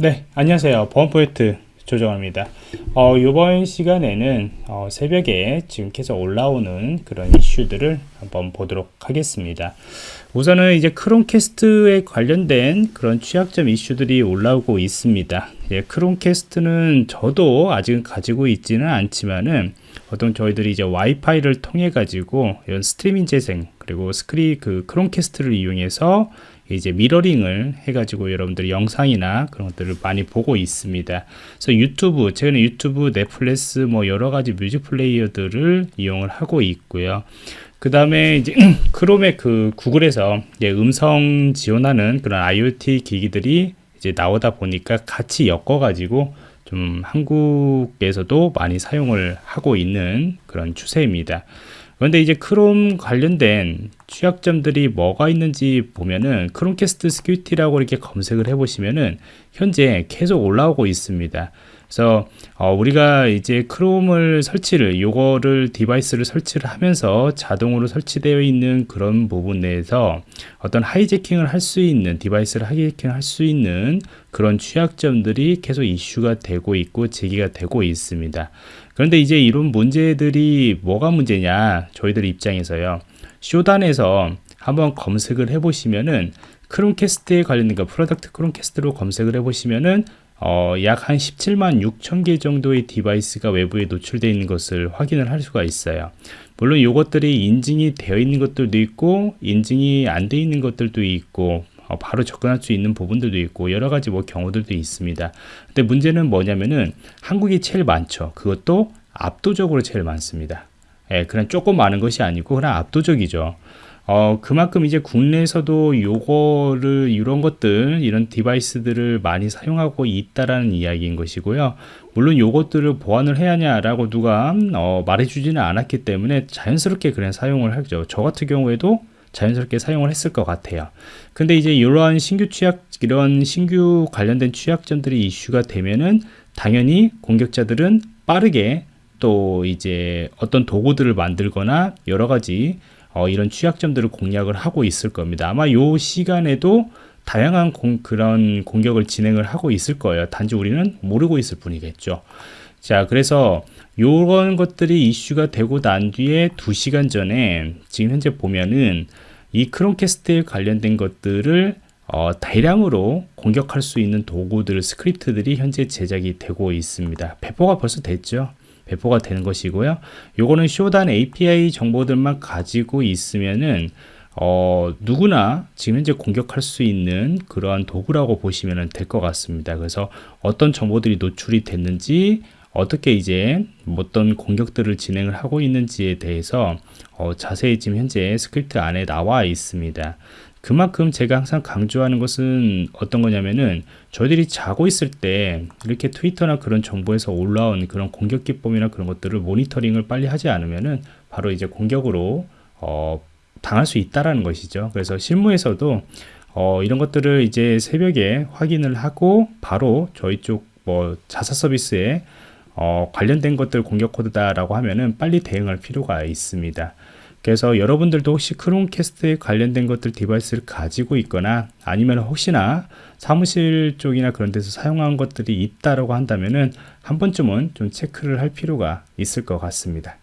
네 안녕하세요. 보안프로젝트 조정원입니다. 어, 이번 시간에는 어, 새벽에 지금 계속 올라오는 그런 이슈들을 한번 보도록 하겠습니다. 우선은 이제 크롬캐스트에 관련된 그런 취약점 이슈들이 올라오고 있습니다. 예, 크롬캐스트는 저도 아직은 가지고 있지는 않지만은 보통 저희들이 이제 와이파이를 통해 가지고 이런 스트리밍 재생 그리고 스크리 그 크롬캐스트를 이용해서 이제 미러링을 해가지고 여러분들이 영상이나 그런 것들을 많이 보고 있습니다. 그래서 유튜브, 최근에 유튜브, 넷플릭스 뭐 여러 가지 music player들을 이용을 하고 있고요. 그 다음에 이제 크롬의 그 구글에서 음성 지원하는 그런 IoT 기기들이 이제 나오다 보니까 같이 엮어가지고 좀 한국에서도 많이 사용을 하고 있는 그런 추세입니다. 그런데 이제 크롬 관련된 취약점들이 뭐가 있는지 보면은 크롬캐스트 security라고 이렇게 검색을 해 보시면은 현재 계속 올라오고 있습니다. 그래서 어 우리가 이제 크롬을 설치를 요거를 device를 설치를 하면서 자동으로 설치되어 있는 그런 부분 내에서 어떤 hijacking을 할 수 있는 device를 hijacking 할수 있는 그런 취약점들이 계속 이슈가 되고 있고 제기가 되고 있습니다. 그런데 이제 이런 문제들이 뭐가 문제냐 저희들 입장에서요 Shodan에서 한번 검색을 해 보시면은 Chromecast에 관련된 그 product Chromecast로 검색을 해 보시면은 어, 약 한 17만 6천 개 정도의 device가 외부에 노출되어 있는 것을 확인을 할 수가 있어요. 물론 이것들이 인증이 되어 있는 것들도 있고 인증이 안 되어 있는 것들도 있고 어, 바로 접근할 수 있는 부분들도 있고 여러 가지 뭐 경우들도 있습니다. 근데 문제는 뭐냐면은 한국이 제일 많죠. 그것도 압도적으로 제일 많습니다. 예, 그냥 조금 많은 것이 아니고 그냥 압도적이죠. 어, 그만큼 이제 국내에서도 요거를 이런 것들 이런 디바이스들을 많이 사용하고 있다라는 이야기인 것이고요. 물론 요것들을 보완을 해야 하냐라고 누가 어, 말해주지는 않았기 때문에 자연스럽게 그냥 사용을 하죠. 저 같은 경우에도 자연스럽게 사용을 했을 것 같아요. 근데 이제 이러한 신규 취약 이런 신규 관련된 취약점들이 이슈가 되면은 당연히 공격자들은 빠르게 또 이제 어떤 도구들을 만들거나 여러 가지 어, 이런 취약점들을 공략을 하고 있을 겁니다. 아마 요 시간에도 다양한 공, 그런 공격을 진행을 하고 있을 거예요. 단지 우리는 모르고 있을 뿐이겠죠. 자, 그래서 요런 것들이 이슈가 되고 난 뒤에 2시간 전에 지금 현재 보면은 이 Chromecast에 관련된 것들을 어, 대량으로 공격할 수 있는 도구들, 스크립트들이 현재 제작이 되고 있습니다. 배포가 벌써 됐죠. 배포가 되는 것이고요. 요거는 Shodan API 정보들만 가지고 있으면은 어, 누구나 지금 현재 공격할 수 있는 그러한 도구라고 보시면 될 것 같습니다. 그래서 어떤 정보들이 노출이 됐는지 어떻게 이제 어떤 공격들을 진행을 하고 있는지에 대해서 어, 자세히 지금 현재 스크립트 안에 나와 있습니다. 그만큼 제가 항상 강조하는 것은 어떤 거냐면은 저희들이 자고 있을 때 이렇게 트위터나 그런 정보에서 올라온 그런 공격 기법이나 그런 것들을 모니터링을 빨리 하지 않으면은 바로 이제 공격으로 어, 당할 수 있다라는 것이죠. 그래서 실무에서도 어, 이런 것들을 이제 새벽에 확인을 하고 바로 저희 쪽 뭐 자사 서비스에 어, 관련된 것들 공격 코드다라고 하면은 빨리 대응할 필요가 있습니다. 그래서 여러분들도 혹시 Chromecast에 관련된 것들 device를 가지고 있거나 아니면 혹시나 사무실 쪽이나 그런 데서 사용한 것들이 있다라고 한다면은 한 번쯤은 좀 체크를 할 필요가 있을 것 같습니다.